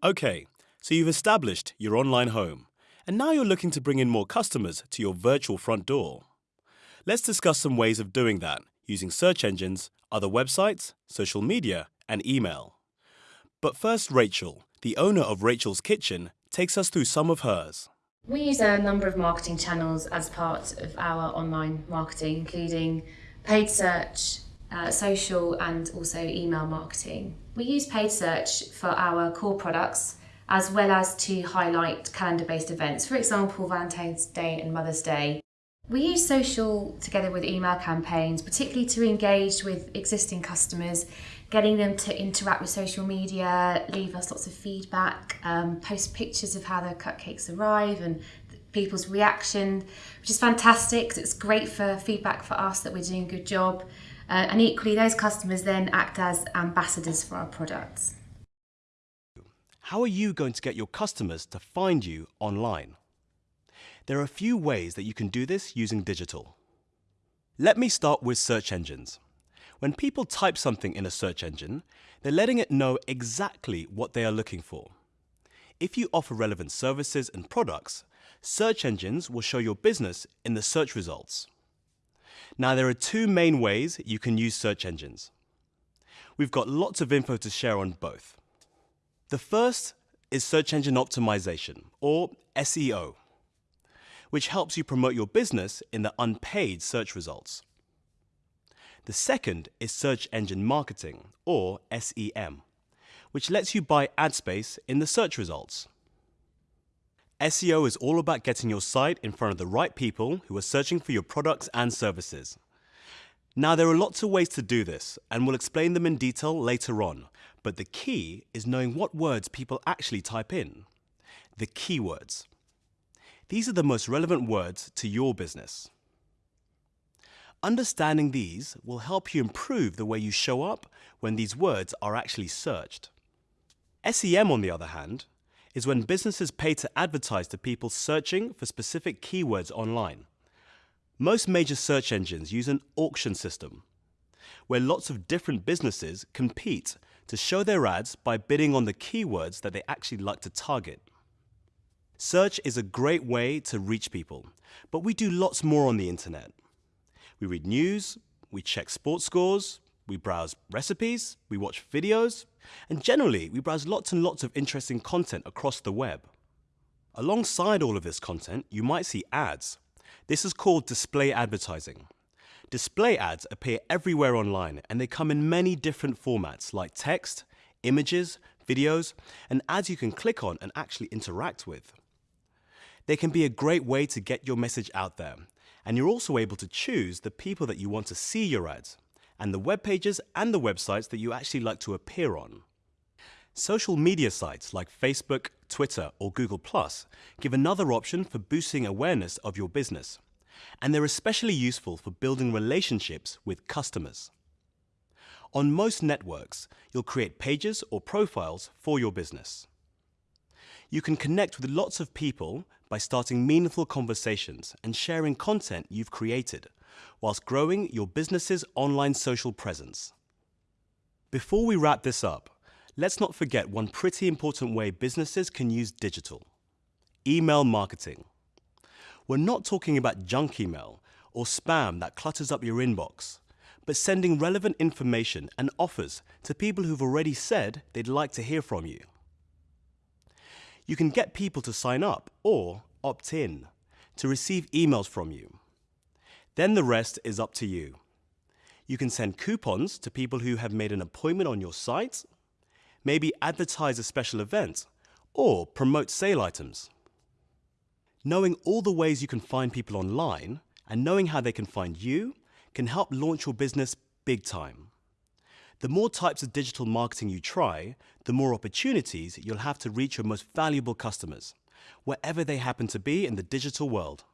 Okay, so you've established your online home, and now you're looking to bring in more customers to your virtual front door. Let's discuss some ways of doing that using search engines, other websites, social media, and email. But first, Rachel, the owner of Rachel's Kitchen, takes us through some of hers. We use a number of marketing channels as part of our online marketing, including paid search, uh, social, and also email marketing. We use paid search for our core products as well as to highlight calendar based events, for example, Valentine's Day and Mother's Day. We use social together with email campaigns, particularly to engage with existing customers, getting them to interact with social media, leave us lots of feedback, um, post pictures of how their cupcakes arrive and people's reaction, which is fantastic. It's great for feedback for us that we're doing a good job. Uh, and equally, those customers then act as ambassadors for our products. How are you going to get your customers to find you online? There are a few ways that you can do this using digital. Let me start with search engines. When people type something in a search engine, they're letting it know exactly what they are looking for. If you offer relevant services and products, search engines will show your business in the search results. Now, there are two main ways you can use search engines. We've got lots of info to share on both. The first is search engine optimization, or SEO, which helps you promote your business in the unpaid search results. The second is search engine marketing, or SEM, which lets you buy ad space in the search results. SEO is all about getting your site in front of the right people who are searching for your products and services. Now, there are lots of ways to do this, and we'll explain them in detail later on, but the key is knowing what words people actually type in. The keywords. These are the most relevant words to your business. Understanding these will help you improve the way you show up when these words are actually searched. SEM, on the other hand, is when businesses pay to advertise to people searching for specific keywords online. Most major search engines use an auction system, where lots of different businesses compete to show their ads by bidding on the keywords that they actually like to target. Search is a great way to reach people, but we do lots more on the internet. We read news, we check sports scores, we browse recipes, we watch videos, and generally we browse lots and lots of interesting content across the web. Alongside all of this content, you might see ads. This is called display advertising. Display ads appear everywhere online and they come in many different formats like text, images, videos, and ads you can click on and actually interact with. They can be a great way to get your message out there, and you're also able to choose the people that you want to see your ads and the web pages and the websites that you actually like to appear on. Social media sites like Facebook, Twitter, or Google Plus give another option for boosting awareness of your business, and they're especially useful for building relationships with customers. On most networks, you'll create pages or profiles for your business. You can connect with lots of people by starting meaningful conversations and sharing content you've created, whilst growing your business's online social presence. Before we wrap this up, let's not forget one pretty important way businesses can use digital email marketing. We're not talking about junk email or spam that clutters up your inbox, but sending relevant information and offers to people who've already said they'd like to hear from you. You can get people to sign up or opt in to receive emails from you. Then the rest is up to you. You can send coupons to people who have made an appointment on your site, maybe advertise a special event, or promote sale items. Knowing all the ways you can find people online and knowing how they can find you can help launch your business big time. The more types of digital marketing you try, the more opportunities you'll have to reach your most valuable customers, wherever they happen to be in the digital world.